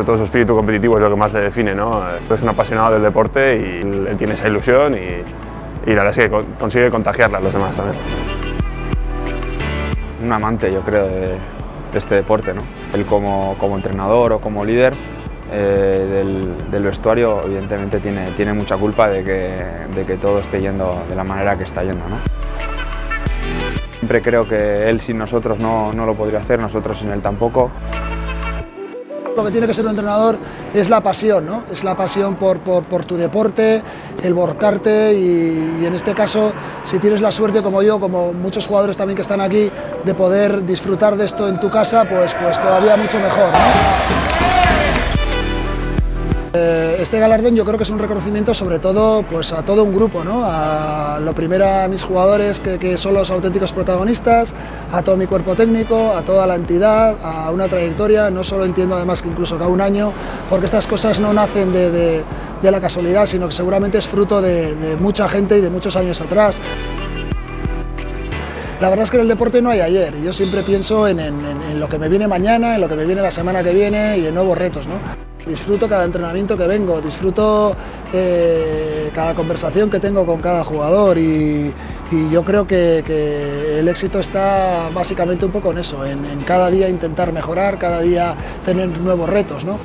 sobre todo su espíritu competitivo es lo que más le define. ¿no? Es un apasionado del deporte y él tiene esa ilusión y, la verdad es que consigue contagiarla a los demás también. Un amante, yo creo, de, de este deporte. ¿no? Él como, como entrenador o como líder eh, del, del, vestuario evidentemente tiene, tiene mucha culpa de que, de que, todo esté yendo de la manera que está yendo. ¿no? Siempre creo que él sin nosotros no, no lo podría hacer, nosotros sin él tampoco. Lo que tiene que ser un entrenador es la pasión, ¿no? es la pasión por, tu deporte, el borcarte y, y, en este caso, si tienes la suerte como yo, como muchos jugadores también que están aquí, de poder disfrutar de esto en tu casa, pues, pues todavía mucho mejor. ¿no? Este galardón yo creo que es un reconocimiento sobre todo pues, a todo un grupo, ¿no? a lo primero a mis jugadores que, son los auténticos protagonistas, a todo mi cuerpo técnico, a toda la entidad, a una trayectoria, no solo entiendo además que incluso cada un año, porque estas cosas no nacen de, de, la casualidad, sino que seguramente es fruto de, mucha gente y de muchos años atrás. La verdad es que en el deporte no hay ayer, yo siempre pienso en, en, en, lo que me viene mañana, en lo que me viene la semana que viene y en nuevos retos. ¿no? Disfruto cada entrenamiento que vengo, disfruto eh, cada conversación que tengo con cada jugador y, yo creo que, que, el éxito está básicamente un poco en eso, en, en cada día intentar mejorar, cada día tener nuevos retos. ¿no?